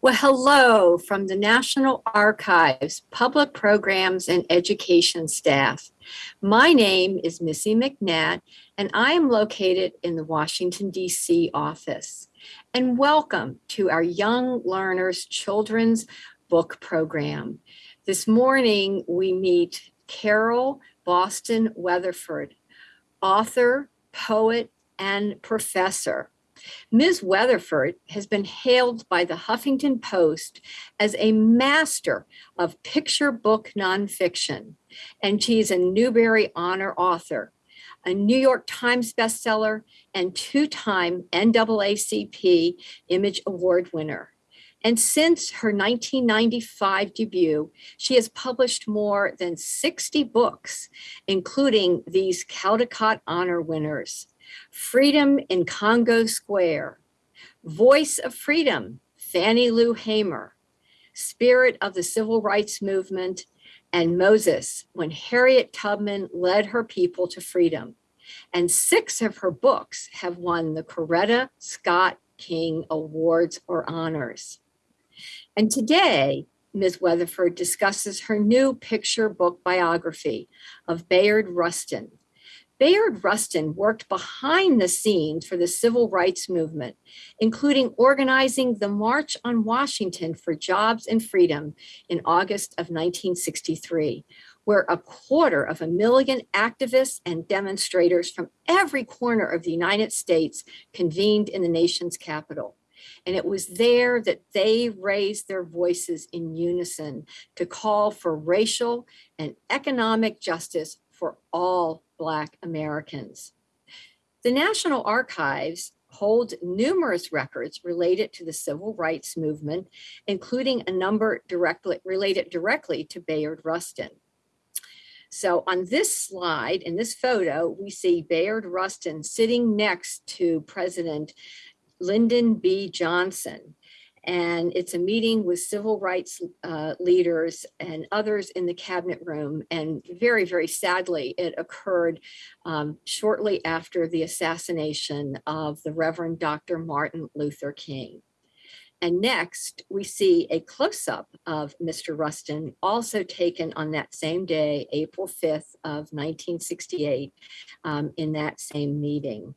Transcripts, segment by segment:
Well, hello from the National Archives Public Programs and Education staff. My name is Missy McNatt, and I am located in the Washington, D.C. office. And welcome to our Young Learners Children's Book Program. This morning, we meet Carol Boston Weatherford, author, poet, and professor. Ms. Weatherford has been hailed by the Huffington Post as a master of picture book nonfiction, and she's a Newbery Honor author, a New York Times bestseller, and two-time NAACP Image Award winner. And since her 1995 debut, she has published more than 60 books, including these Caldecott Honor winners. Freedom in Congo Square, Voice of Freedom, Fannie Lou Hamer, Spirit of the Civil Rights Movement, and Moses, when Harriet Tubman led her people to freedom. And six of her books have won the Coretta Scott King Awards or honors. And today, Ms. Weatherford discusses her new picture book biography of Bayard Rustin, Bayard Rustin worked behind the scenes for the civil rights movement, including organizing the March on Washington for Jobs and Freedom in August of 1963, where a quarter of a million activists and demonstrators from every corner of the United States convened in the nation's capital. And it was there that they raised their voices in unison to call for racial and economic justice for all Black Americans. The National Archives hold numerous records related to the civil rights movement, including a number directly related directly to Bayard Rustin. So on this slide, in this photo, we see Bayard Rustin sitting next to President Lyndon B. Johnson and it's a meeting with civil rights uh, leaders and others in the cabinet room. And very, very sadly, it occurred um, shortly after the assassination of the Reverend Dr. Martin Luther King. And next, we see a close-up of Mr. Rustin, also taken on that same day, April 5th of 1968, um, in that same meeting.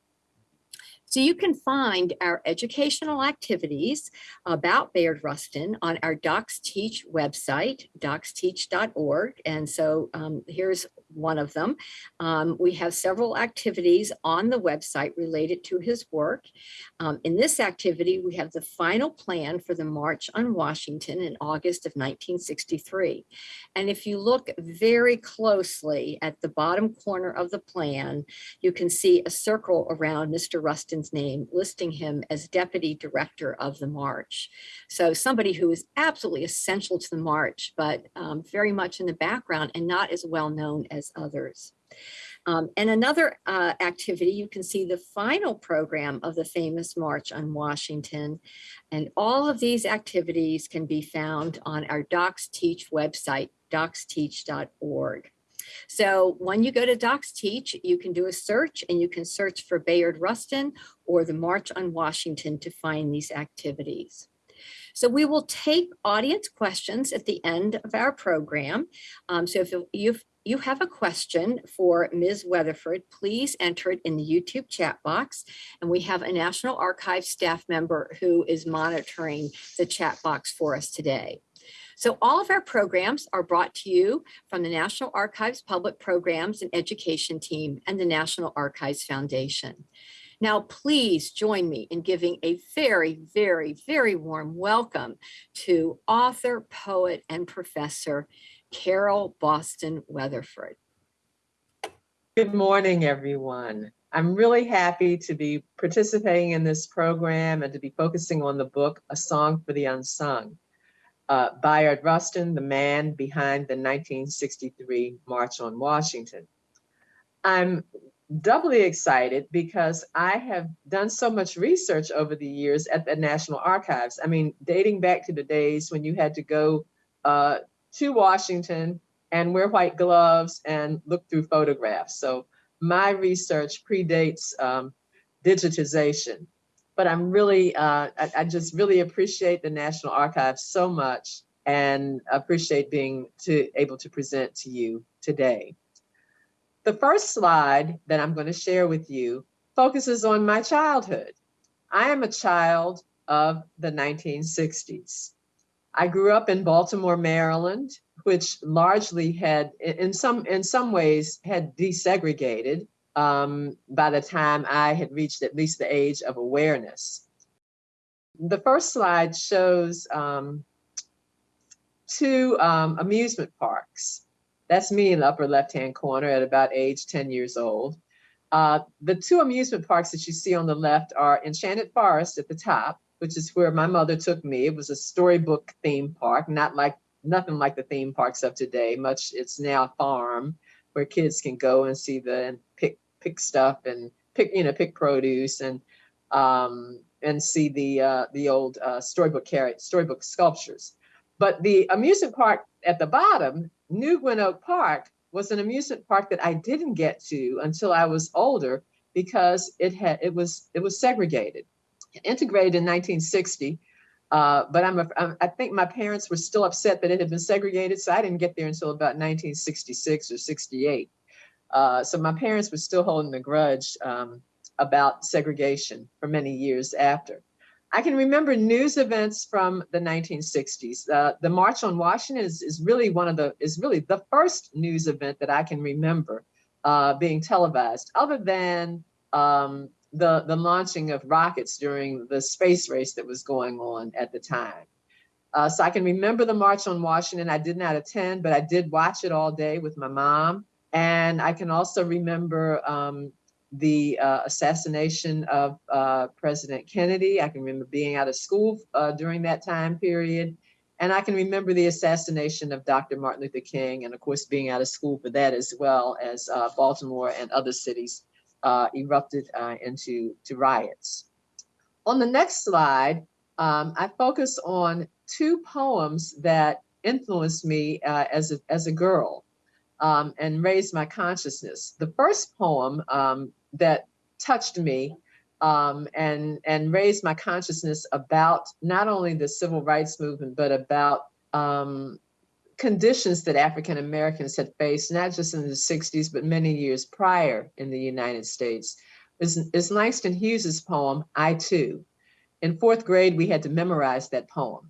So you can find our educational activities about Bayard Rustin on our Docs Teach website, docsteach.org. And so um, here's one of them. Um, we have several activities on the website related to his work. Um, in this activity, we have the final plan for the March on Washington in August of 1963. And if you look very closely at the bottom corner of the plan, you can see a circle around Mr. Rustin name, listing him as deputy director of the march. So somebody who is absolutely essential to the march, but um, very much in the background and not as well known as others. Um, and another uh, activity, you can see the final program of the famous March on Washington. And all of these activities can be found on our Docs Teach website, docsteach.org. So when you go to Docs Teach, you can do a search and you can search for Bayard Rustin or the March on Washington to find these activities. So we will take audience questions at the end of our program. Um, so if you've you have a question for Ms. Weatherford, please enter it in the YouTube chat box. And we have a National Archives staff member who is monitoring the chat box for us today. So all of our programs are brought to you from the National Archives Public Programs and Education Team and the National Archives Foundation. Now, please join me in giving a very, very, very warm welcome to author, poet, and professor, Carol Boston Weatherford. Good morning, everyone. I'm really happy to be participating in this program and to be focusing on the book, A Song for the Unsung uh, Bayard Rustin, the man behind the 1963 March on Washington. I'm doubly excited because I have done so much research over the years at the National Archives. I mean, dating back to the days when you had to go uh, to Washington and wear white gloves and look through photographs. So my research predates um, digitization. But I'm really, uh, I, I just really appreciate the National Archives so much and appreciate being to able to present to you today. The first slide that I'm going to share with you focuses on my childhood. I am a child of the 1960s. I grew up in Baltimore, Maryland, which largely had, in some in some ways, had desegregated um, by the time I had reached at least the age of awareness. The first slide shows um, two um, amusement parks. That's me in the upper left-hand corner at about age 10 years old. Uh, the two amusement parks that you see on the left are Enchanted Forest at the top, which is where my mother took me. It was a storybook theme park, not like nothing like the theme parks of today. Much it's now a farm where kids can go and see the and pick pick stuff and pick you know pick produce and um, and see the uh, the old uh, storybook carrot storybook sculptures. But the amusement park at the bottom, New Gwynn Oak Park, was an amusement park that I didn't get to until I was older because it had it was it was segregated, integrated in 1960. Uh, but I'm, a, I'm I think my parents were still upset that it had been segregated, so I didn't get there until about 1966 or 68. Uh, so my parents were still holding a grudge um, about segregation for many years after. I can remember news events from the 1960s. Uh, the March on Washington is, is really one of the is really the first news event that I can remember uh, being televised, other than um, the the launching of rockets during the space race that was going on at the time. Uh, so I can remember the March on Washington. I did not attend, but I did watch it all day with my mom. And I can also remember um, the uh, assassination of uh, President Kennedy. I can remember being out of school uh, during that time period. And I can remember the assassination of Dr. Martin Luther King, and of course, being out of school for that as well as uh, Baltimore and other cities uh, erupted uh, into to riots. On the next slide, um, I focus on two poems that influenced me as, a, as a girl. Um, and raised my consciousness. The first poem um, that touched me um, and and raised my consciousness about not only the civil rights movement but about um, conditions that African Americans had faced, not just in the 60s, but many years prior in the United States, is, is Langston Hughes's poem, I Too. In fourth grade, we had to memorize that poem.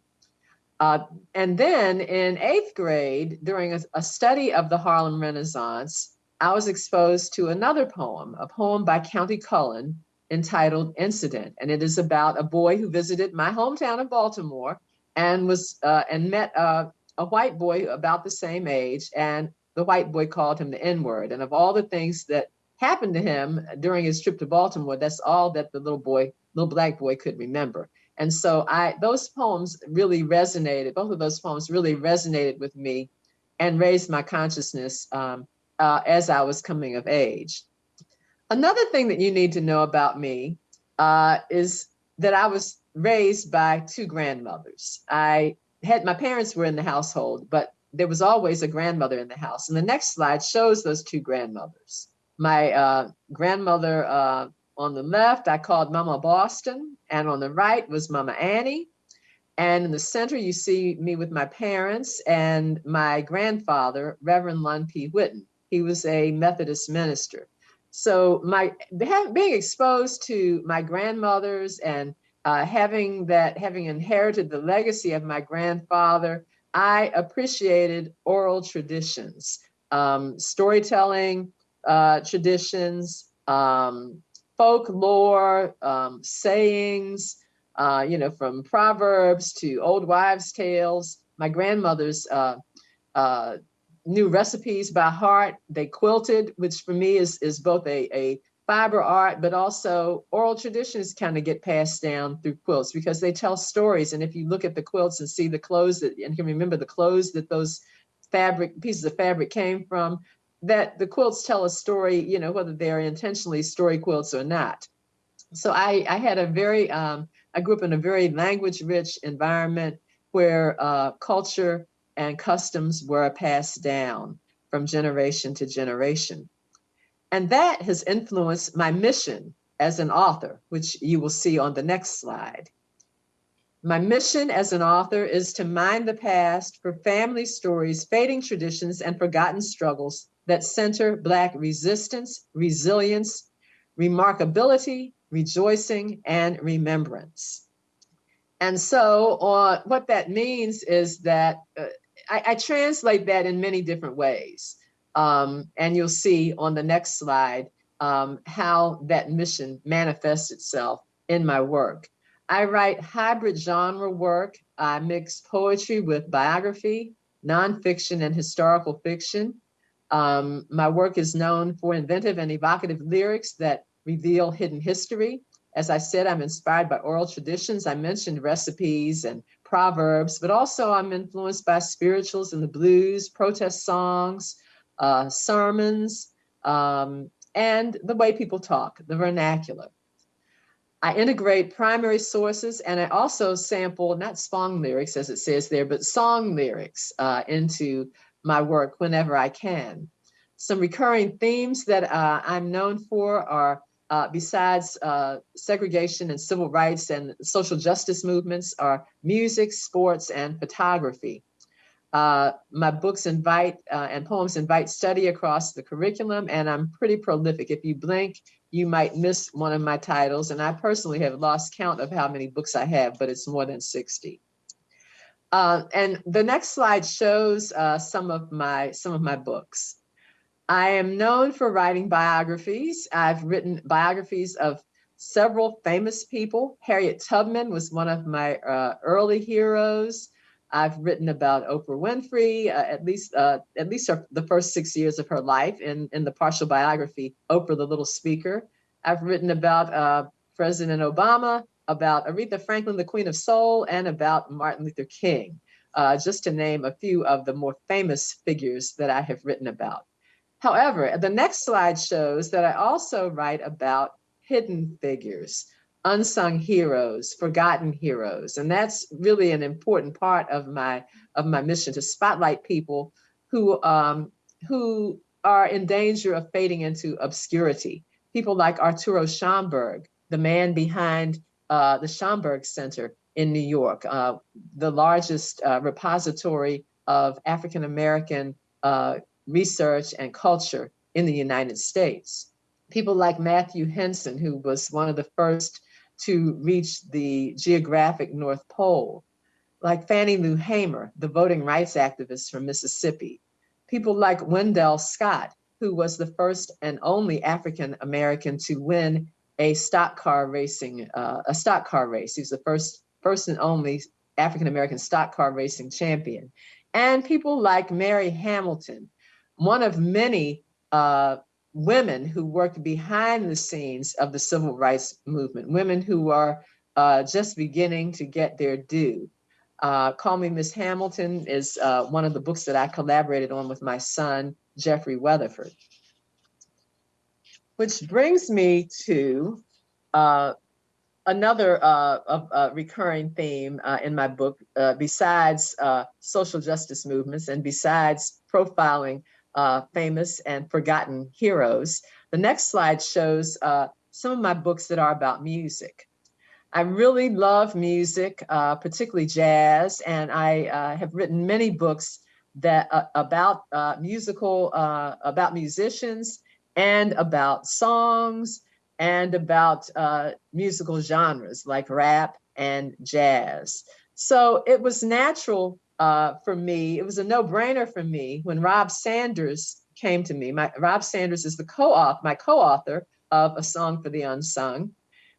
Uh, and then in eighth grade, during a, a study of the Harlem Renaissance, I was exposed to another poem, a poem by Countee Cullen entitled Incident. And it is about a boy who visited my hometown of Baltimore and was uh, and met uh, a white boy about the same age. And the white boy called him the N-word. And of all the things that happened to him during his trip to Baltimore, that's all that the little boy, little black boy could remember. And so I those poems really resonated, both of those poems really resonated with me and raised my consciousness um, uh, as I was coming of age. Another thing that you need to know about me uh, is that I was raised by two grandmothers. I had my parents were in the household, but there was always a grandmother in the house. And the next slide shows those two grandmothers. My uh, grandmother uh, on the left, I called Mama Boston, and on the right was Mama Annie. And in the center, you see me with my parents and my grandfather, Reverend Lund P. Whitten. He was a Methodist minister. So my being exposed to my grandmothers and uh, having that, having inherited the legacy of my grandfather, I appreciated oral traditions, um, storytelling uh, traditions, um, folklore, um, sayings, uh, you know, from proverbs to old wives' tales. My grandmother's uh, uh, knew recipes by heart. They quilted, which for me is, is both a, a fiber art, but also oral traditions kind of get passed down through quilts because they tell stories. And if you look at the quilts and see the clothes that, and can remember the clothes that those fabric pieces of fabric came from, that the quilts tell a story, you know, whether they're intentionally story quilts or not. So I, I had a very, um, I grew up in a very language rich environment where uh, culture and customs were passed down from generation to generation. And that has influenced my mission as an author, which you will see on the next slide. My mission as an author is to mine the past for family stories, fading traditions, and forgotten struggles that center Black resistance, resilience, remarkability, rejoicing, and remembrance. And so uh, what that means is that uh, I, I, translate that in many different ways. Um, and you'll see on the next slide um, how that mission manifests itself in my work. I write hybrid genre work. I mix poetry with biography, nonfiction, and historical fiction. Um, my work is known for inventive and evocative lyrics that reveal hidden history. As I said, I'm inspired by oral traditions. I mentioned recipes and proverbs, but also I'm influenced by spirituals and the blues, protest songs, uh, sermons, um, and the way people talk, the vernacular. I integrate primary sources and I also sample not song lyrics as it says there, but song lyrics uh, into my work whenever I can. Some recurring themes that uh, I'm known for are uh, besides uh, segregation and civil rights and social justice movements are music, sports, and photography. Uh, my books invite uh, and poems invite study across the curriculum, and I'm pretty prolific. If you blink, you might miss one of my titles, and I personally have lost count of how many books I have, but it's more than 60. Uh, and the next slide shows uh, some of my some of my books. I am known for writing biographies. I've written biographies of several famous people. Harriet Tubman was one of my uh, early heroes. I've written about Oprah Winfrey, uh, at least uh, at least her, the first six years of her life in, in the partial biography, Oprah the Little Speaker. I've written about uh, President Obama, about Aretha Franklin, the Queen of Soul, and about Martin Luther King, uh, just to name a few of the more famous figures that I have written about. However, the next slide shows that I also write about hidden figures, unsung heroes, forgotten heroes. And that's really an important part of my of my mission to spotlight people who um, who are in danger of fading into obscurity. People like Arturo Schomburg, the man behind uh, the Schomburg Center in New York, uh, the largest uh, repository of African American uh, research and culture in the United States. People like Matthew Henson, who was one of the first to reach the geographic North Pole, like Fannie Lou Hamer, the voting rights activist from Mississippi, people like Wendell Scott, who was the first and only African American to win a stock car racing, uh, a stock car race. He was the first, first and only African American stock car racing champion. And people like Mary Hamilton, one of many uh, women who worked behind the scenes of the civil rights movement, women who are uh, just beginning to get their due. Uh, Call Me Miss Hamilton is uh, one of the books that I collaborated on with my son, Jeffrey Weatherford. Which brings me to uh, another uh, recurring theme uh, in my book, uh, besides social justice movements and besides profiling uh, famous and forgotten heroes. The next slide shows uh, some of my books that are about music. I really love music, uh, particularly jazz, and I uh, have written many books that uh, about uh, musical, about musicians, and about songs, and about musical genres like rap and jazz. So it was natural uh, for me, it was a no-brainer for me when Rob Sanders came to me. My, Rob Sanders is the co-author, my co-author of A Song for the Unsung.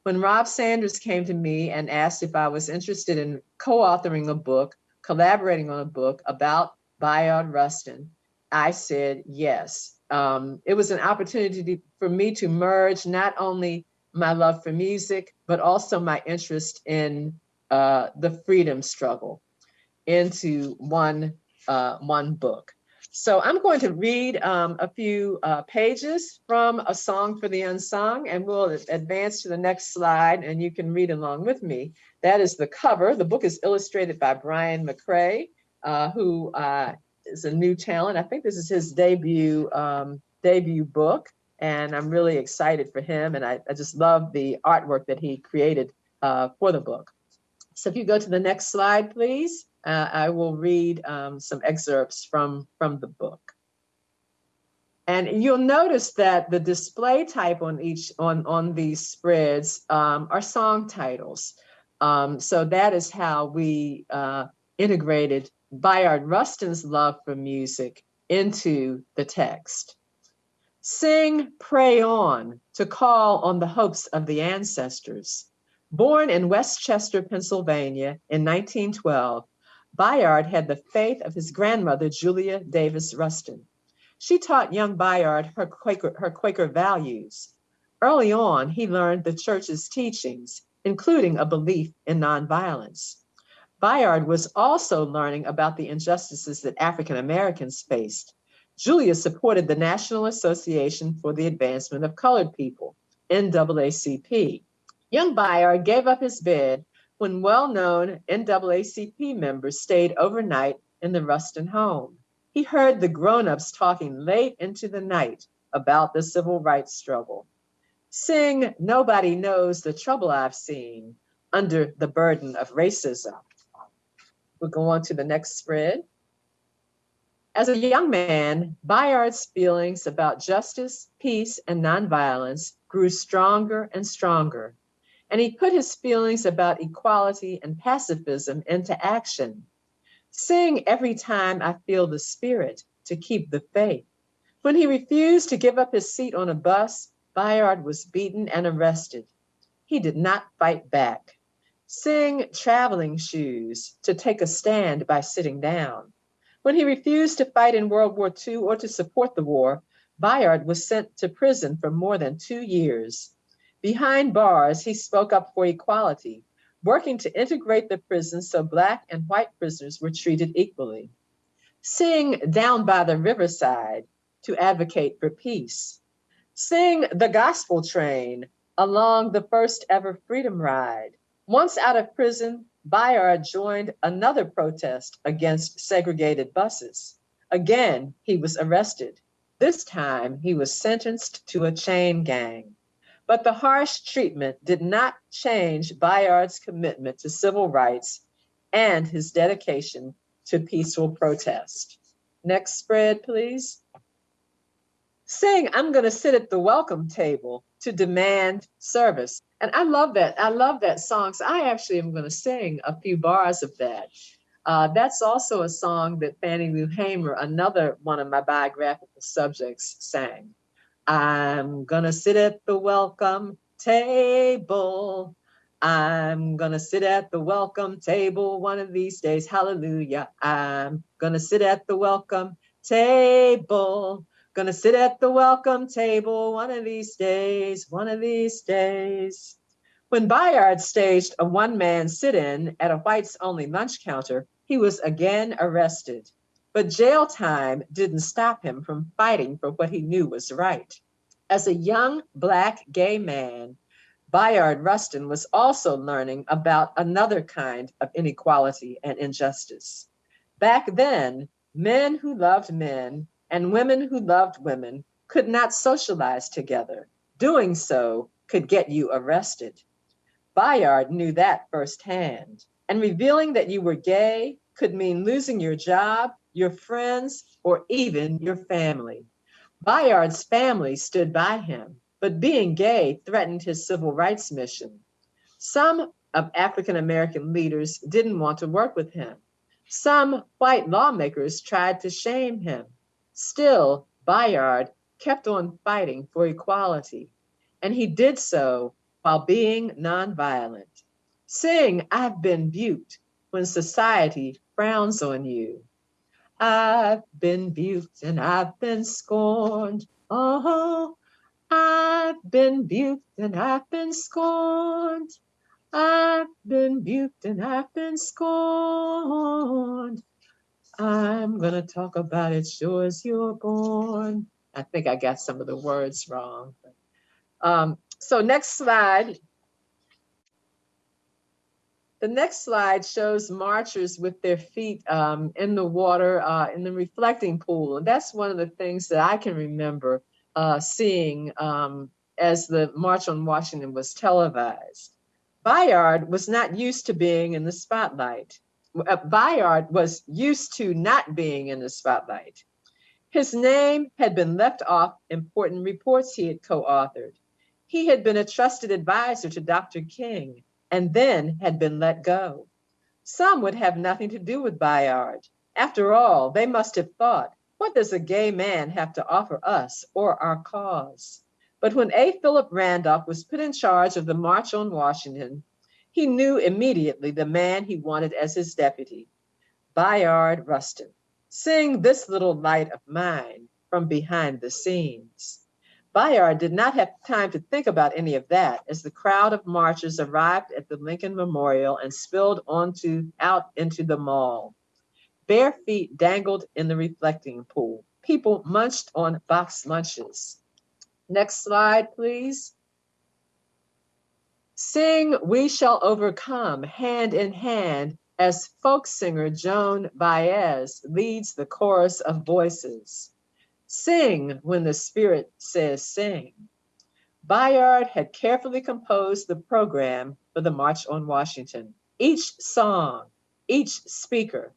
When Rob Sanders came to me and asked if I was interested in co-authoring a book, collaborating on a book about Bayard Rustin, I said yes. Um, it was an opportunity for me to merge not only my love for music, but also my interest in uh, the freedom struggle into one, uh, one book. So I'm going to read um, a few uh, pages from A Song for the Unsung, and we'll advance to the next slide, and you can read along with me. That is the cover. The book is illustrated by Byron McCray, uh, who uh, is a new talent. I think this is his debut um, debut book, And I'm really excited for him. And I, I just love the artwork that he created uh, for the book. So if you go to the next slide, please, uh, I will read um, some excerpts from, from the book. And you'll notice that the display type on each on, on these spreads um, are song titles. Um, so that is how we uh, integrated Bayard Rustin's love for music into the text. Sing, pray on to call on the hopes of the ancestors. Born in West Chester, Pennsylvania in 1912, Bayard had the faith of his grandmother, Julia Davis Rustin. She taught young Bayard her Quaker, her Quaker values. Early on, he learned the church's teachings, including a belief in nonviolence. Bayard was also learning about the injustices that African Americans faced. Julia supported the National Association for the Advancement of Colored People, NAACP. Young Bayard gave up his bed when well-known NAACP members stayed overnight in the Rustin home. He heard the grown-ups talking late into the night about the civil rights struggle. Sing, nobody knows the trouble I've seen under the burden of racism. We'll go on to the next spread. As a young man, Bayard's feelings about justice, peace, and nonviolence grew stronger and stronger and he put his feelings about equality and pacifism into action. Sing every time I feel the spirit to keep the faith. When he refused to give up his seat on a bus, Bayard was beaten and arrested. He did not fight back. Sing traveling shoes to take a stand by sitting down. When he refused to fight in World War II or to support the war, Bayard was sent to prison for more than two years. Behind bars, he spoke up for equality, working to integrate the prison so Black and white prisoners were treated equally. Sing Down by the Riverside to advocate for peace. Sing The Gospel Train along the first ever Freedom Ride. Once out of prison, Bayard joined another protest against segregated buses. Again, he was arrested. This time, he was sentenced to a chain gang. But the harsh treatment did not change Bayard's commitment to civil rights and his dedication to peaceful protest. Next spread, please. Saying, I'm going to sit at the welcome table to demand service. And I love that. I love that song. So I actually am going to sing a few bars of that. Uh, that's also a song that Fannie Lou Hamer, another one of my biographical subjects, sang. I'm gonna sit at the welcome table. I'm gonna sit at the welcome table one of these days. Hallelujah. I'm gonna sit at the welcome table. Gonna sit at the welcome table one of these days, one of these days. When Bayard staged a one man sit in at a whites only lunch counter, he was again arrested. But jail time didn't stop him from fighting for what he knew was right. As a young Black gay man, Bayard Rustin was also learning about another kind of inequality and injustice. Back then, men who loved men and women who loved women could not socialize together. Doing so could get you arrested. Bayard knew that firsthand. And revealing that you were gay could mean losing your job, your friends, or even your family. Bayard's family stood by him, but being gay threatened his civil rights mission. Some of African American leaders didn't want to work with him. Some white lawmakers tried to shame him. Still, Bayard kept on fighting for equality, and he did so while being nonviolent. Sing, I've been buked when society frowns on you. I've been buked and I've been scorned. Oh, I've been buked and I've been scorned. I've been buked and I've been scorned. I'm gonna talk about it sure as you're born. I think I got some of the words wrong. Um, so next slide. The next slide shows marchers with their feet um, in the water uh, in the reflecting pool. And that's one of the things that I can remember uh, seeing um, as the March on Washington was televised. Bayard was not used to being in the spotlight. Uh, Bayard was used to not being in the spotlight. His name had been left off important reports he had co-authored. He had been a trusted advisor to Dr. King and then had been let go. Some would have nothing to do with Bayard. After all, they must have thought, what does a gay man have to offer us or our cause? But when A. Philip Randolph was put in charge of the March on Washington, he knew immediately the man he wanted as his deputy, Bayard Rustin. Sing this little light of mine from behind the scenes. Bayard did not have time to think about any of that as the crowd of marchers arrived at the Lincoln Memorial and spilled onto out into the mall. Bare feet dangled in the reflecting pool. People munched on box lunches. Next slide, please. Sing We Shall Overcome hand in hand as folk singer Joan Baez leads the chorus of voices. Sing when the Spirit says sing. Bayard had carefully composed the program for the March on Washington. Each song, each speaker,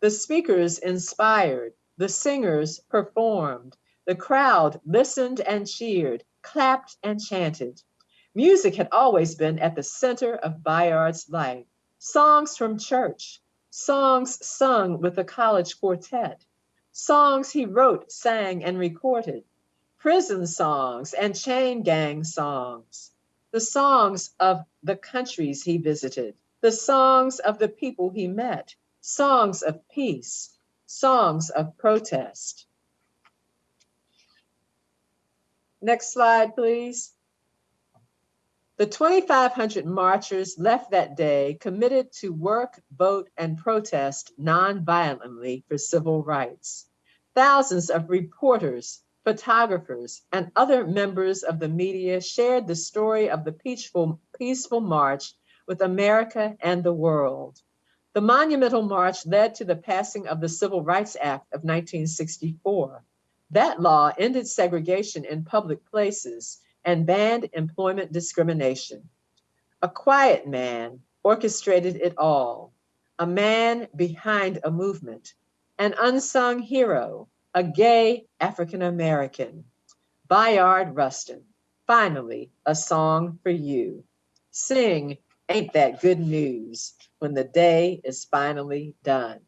the speakers inspired, the singers performed, the crowd listened and cheered, clapped and chanted. Music had always been at the center of Bayard's life. Songs from church, songs sung with the college quartet, songs he wrote, sang, and recorded, prison songs and chain gang songs, the songs of the countries he visited, the songs of the people he met, songs of peace, songs of protest. Next slide, please. The 2,500 marchers left that day committed to work, vote, and protest non-violently for civil rights. Thousands of reporters, photographers, and other members of the media shared the story of the peaceful, peaceful march with America and the world. The monumental march led to the passing of the Civil Rights Act of 1964. That law ended segregation in public places and banned employment discrimination. A quiet man orchestrated it all, a man behind a movement, an unsung hero, a gay African American, Bayard Rustin. Finally, a song for you. Sing, ain't that good news when the day is finally done.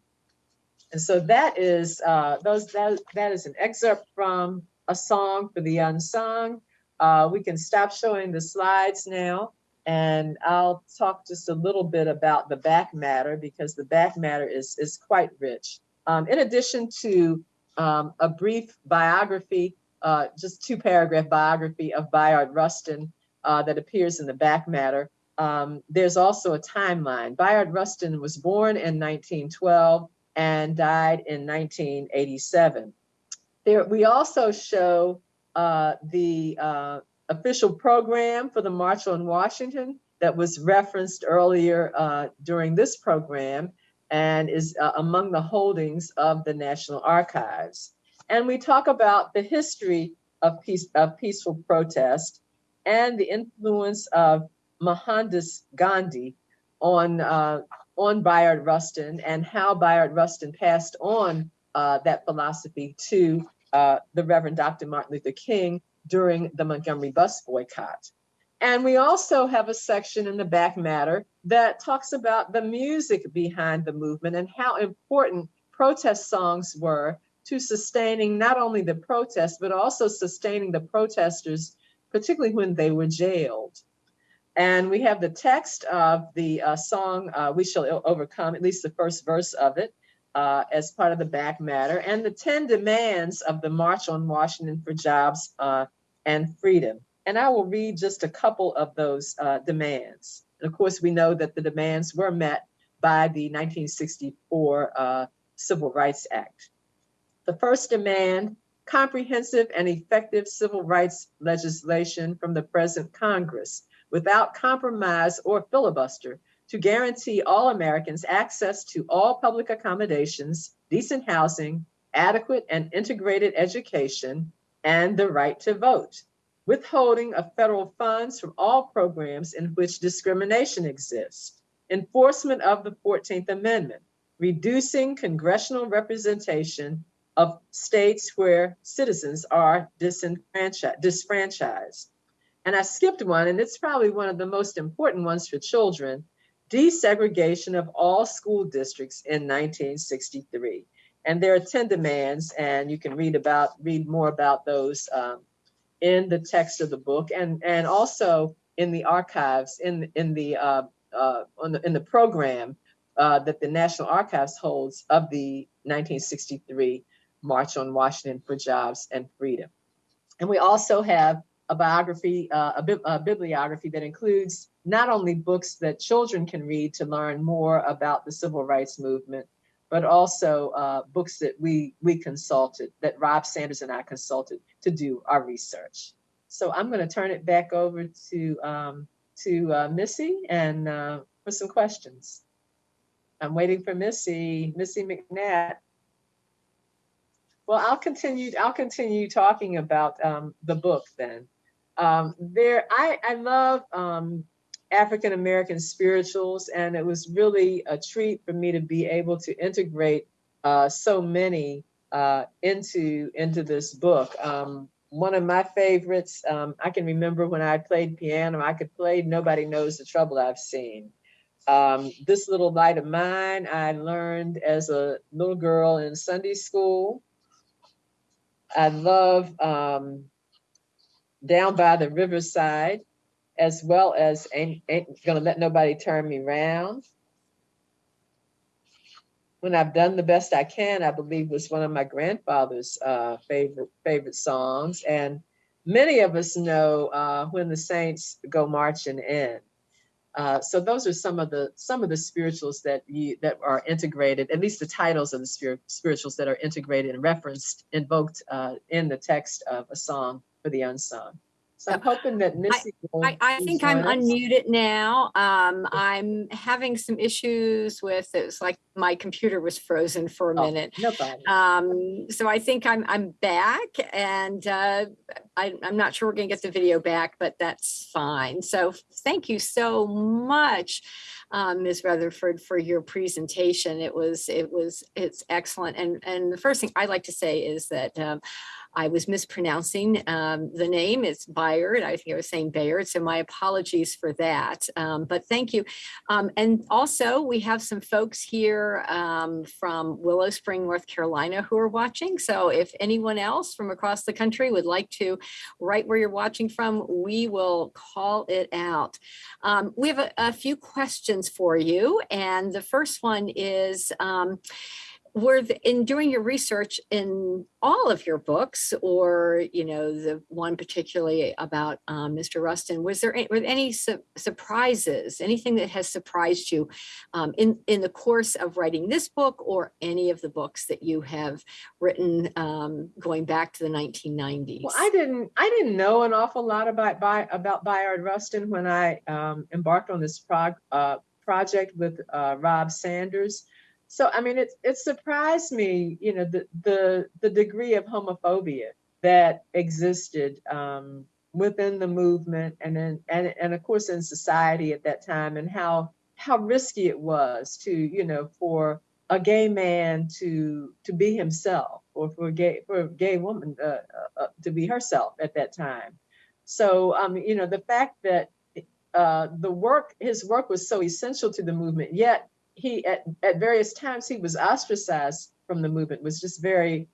And so that is uh, those that that is an excerpt from a song for the unsung. Uh, we can stop showing the slides now and I'll talk just a little bit about the back matter because the back matter is, is quite rich. Um, in addition to um, a brief biography, uh, just two paragraph biography of Bayard Rustin uh, that appears in the back matter, um, there's also a timeline. Bayard Rustin was born in 1912 and died in 1987. There, we also show uh, the uh, official program for the March on Washington that was referenced earlier uh, during this program and is uh, among the holdings of the National Archives. And we talk about the history of, peace, of peaceful protest and the influence of Mohandas Gandhi on, uh, on Bayard Rustin and how Bayard Rustin passed on that philosophy to uh, the Reverend Dr. Martin Luther King during the Montgomery bus boycott. And we also have a section in the back matter that talks about the music behind the movement and how important protest songs were to sustaining not only the protest, but also sustaining the protesters, particularly when they were jailed. And we have the text of the uh, song, uh, We Shall Overcome, at least the first verse of it, uh, as part of the back matter and the 10 demands of the March on Washington for Jobs uh, and Freedom. And I will read just a couple of those uh, demands. And of course, we know that the demands were met by the 1964 uh, Civil Rights Act. The first demand, comprehensive and effective civil rights legislation from the present Congress without compromise or filibuster to guarantee all Americans access to all public accommodations, decent housing, adequate and integrated education, and the right to vote, withholding of federal funds from all programs in which discrimination exists, enforcement of the 14th Amendment, reducing congressional representation of states where citizens are disenfranchised, disfranchised. And I skipped one, and it's probably one of the most important ones for children, desegregation of all school districts in 1963. And there are 10 demands, and you can read about read more about those um, in the text of the book, and and also in the archives in in the uh, uh, the, in the program uh, that the National Archives holds of the 1963 March on Washington for Jobs and Freedom. And we also have a biography, uh, a, bi a, bibliography that includes not only books that children can read to learn more about the civil rights movement, but also uh, books that we we consulted, that Rob Sanders and I consulted to do our research. So I'm going to turn it back over to um, to uh, Missy and uh, for some questions. I'm waiting for Missy, Missy McNatt. Well, I'll continue. I'll continue talking about um, the book then. Um, there, I I love um, African American spirituals, and it was really a treat for me to be able to integrate uh, so many uh, into into this book. Um, one of my favorites, um, I can remember when I played piano, I could play Nobody Knows the Trouble I've Seen. Um, this little light of mine, I learned as a little girl in Sunday school. I love um, Down by the Riverside, as well as Ain't, ain't Gonna Let Nobody Turn Me Round. When I've Done the Best I Can, I believe was one of my grandfather's uh, favorite favorite songs. And many of us know uh, When the Saints Go Marching In. Uh, so those are some of the some of the spirituals that you that are integrated, at least the titles of the spirit, spirituals that are integrated and referenced, invoked uh, in the text of a song for the unsung. So I'm hoping that Missy. I, I think I'm unmuted now. Um, I'm having some issues with, it was like my computer was frozen for a Oh, minute. No problem. Um, so I think I'm, I'm back and, uh, I, I'm not sure we're gonna get the video back, but that's fine. So thank you so much, um, Ms. Rutherford, for your presentation. It was, it was, it's excellent. And, and the first thing I'd like to say is that, um, I was mispronouncing um, the name. It's Bayard. I think I was saying Bayard. So my apologies for that. Um, but thank you. Um, and also we have some folks here um, from Willow Spring, North Carolina who are watching. So if anyone else from across the country would like to write where you're watching from, we will call it out. Um, we have a, a few questions for you. And the first one is, um, were the, in doing your research in all of your books or you know the one particularly about um, mr rustin was there any, were there any su surprises anything that has surprised you um, in in the course of writing this book or any of the books that you have written um, going back to the 1990s Well, I didn't I didn't know an awful lot about by, about Bayard Rustin when I um, embarked on this prog, uh, project with uh, Rob Sanders. So I mean, it it surprised me, you know, the the the degree of homophobia that existed um, within the movement and in, and and of course in society at that time, and how how risky it was to you know for a gay man to to be himself or for a gay for a gay woman uh, uh, uh, to be herself at that time. So um you know the fact that uh the work his work was so essential to the movement yet he at, at various times he was ostracized from the movement was just very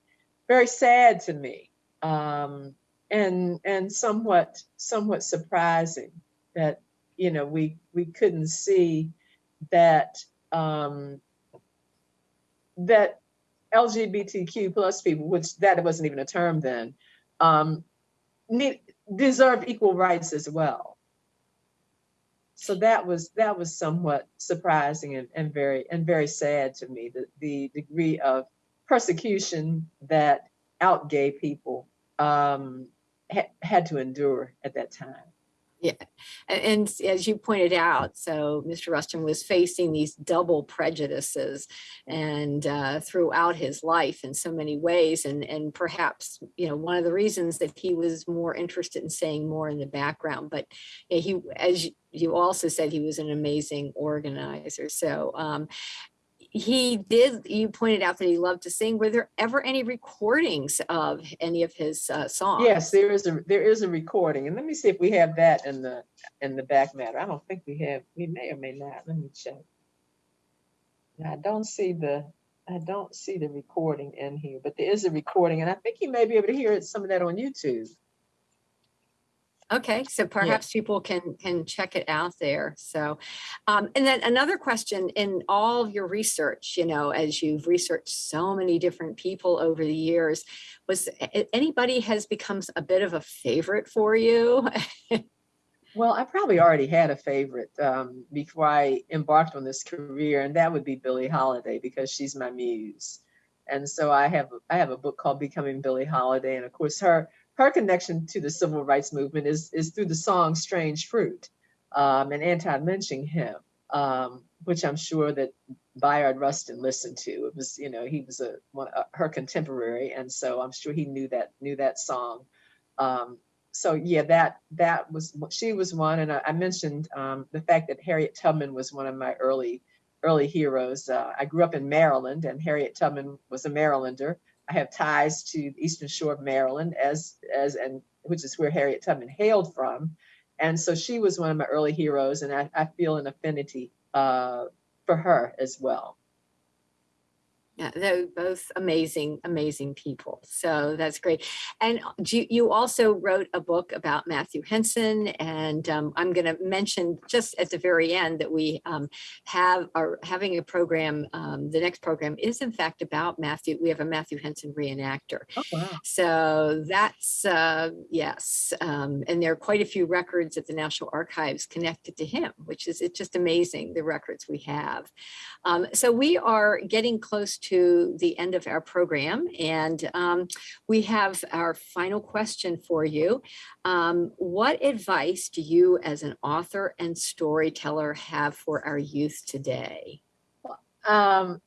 very sad to me um and and somewhat somewhat surprising that you know we we couldn't see that um that LGBTQ plus people, which that wasn't even a term then, um, need, deserve equal rights as well. So that was that was somewhat surprising and, and very and very sad to me. The the degree of persecution that out gay people um, ha had to endure at that time. A- And as you pointed out, so Mr. Rustin was facing these double prejudices and uh, throughout his life in so many ways. And, and perhaps, you know, one of the reasons that he was more interested in saying more in the background, but yeah, he, as you also said, he was an amazing organizer. So um, he did, you pointed out that he loved to sing. Were there ever any recordings of any of his uh, songs? Yes, there is a, there is a recording, and let me see if we have that in the, in the back matter. I don't think we have, we may or may not, let me check. I don't see the, I don't see the recording in here, but there is a recording, and I think you may be able to hear some of that on YouTube. Okay, so perhaps people can can check it out there. So, um, and then another question in all of your research, you know, as you've researched so many different people over the years, was anybody has become a bit of a favorite for you? Well, I probably already had a favorite um, before I embarked on this career, and that would be Billie Holiday because she's my muse. And so I have I have a book called Becoming Billie Holiday, and of course her her connection to the civil rights movement is is through the song "Strange Fruit" um, and anti-lynching hymn, um, which I'm sure that Bayard Rustin listened to. It was you know he was a one uh, her contemporary, and so I'm sure he knew that knew that song. Um, so yeah, that that was she was one, and I, I mentioned um, the fact that Harriet Tubman was one of my early early heroes. Uh, I grew up in Maryland, and Harriet Tubman was a Marylander. I have ties to the Eastern Shore of Maryland, as as and which is where Harriet Tubman hailed from, and so she was one of my early heroes, and I, I feel an affinity uh, for her as well. Yeah, they're both amazing, amazing people. So that's great. And you, you also wrote a book about Matthew Henson, and um, I'm going to mention just at the very end that we um, have are having a program. Um, the next program is in fact about Matthew. We have a Matthew Henson reenactor. Oh wow! So that's, uh, yes. Um, and there are quite a few records at the National Archives connected to him, which is it's just amazing, the records we have. Um, so we are getting close to the end of our program and um, we have our final question for you. Um, what advice do you as an author and storyteller have for our youth today? Um,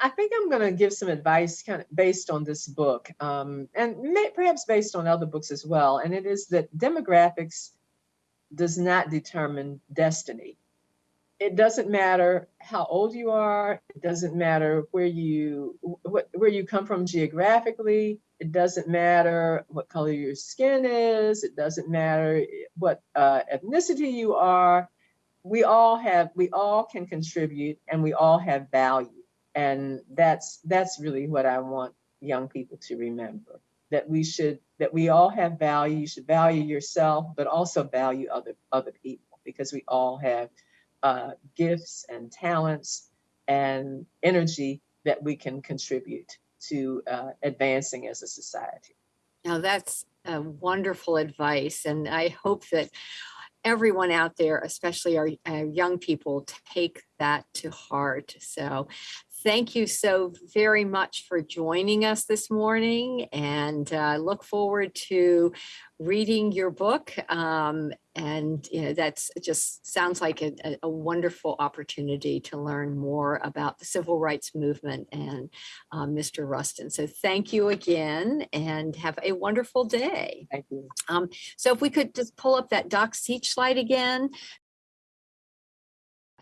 I think I'm going to give some advice kind of based on this book um, and may, perhaps based on other books as well. And it is that demographics does not determine destiny. It doesn't matter how old you are. It doesn't matter where you where you come from geographically. It doesn't matter what color your skin is. It doesn't matter what uh, ethnicity you are. We all have we all can contribute and we all have value and that's that's really what i want young people to remember that we should that we all have value you should value yourself but also value other other people because we all have uh, gifts and talents and energy that we can contribute to uh, advancing as a society Now that's wonderful advice and I hope that everyone out there, especially our, our young people, take that to heart. So thank you so very much for joining us this morning and uh, look forward to reading your book. Um, and you know, that's just sounds like a, a- wonderful opportunity to learn more about the civil rights movement and uh, Mr. Rustin. So thank you again and have a wonderful day. thank you So if we could just pull up that Docs Teach slide again.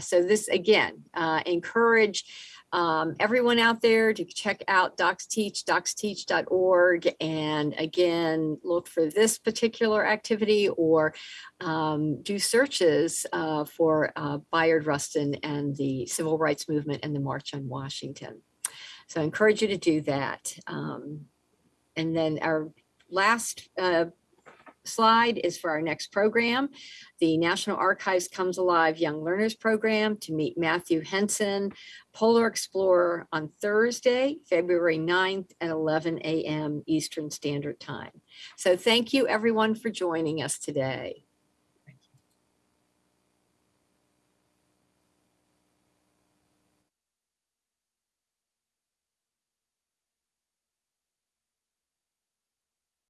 So this again, uh, encourage um, everyone out there to check out Docs Teach, docsteach.org. And again, look for this particular activity or um, do searches uh, for uh, Bayard Rustin and the Civil Rights Movement and the March on Washington. So I encourage you to do that. Um, and then our last uh, slide is for our next program. The National Archives Comes Alive Young Learners Program to meet Matthew Henson, Polar Explorer on Thursday, February 9th at 11 a.m. Eastern Standard Time. So thank you everyone for joining us today.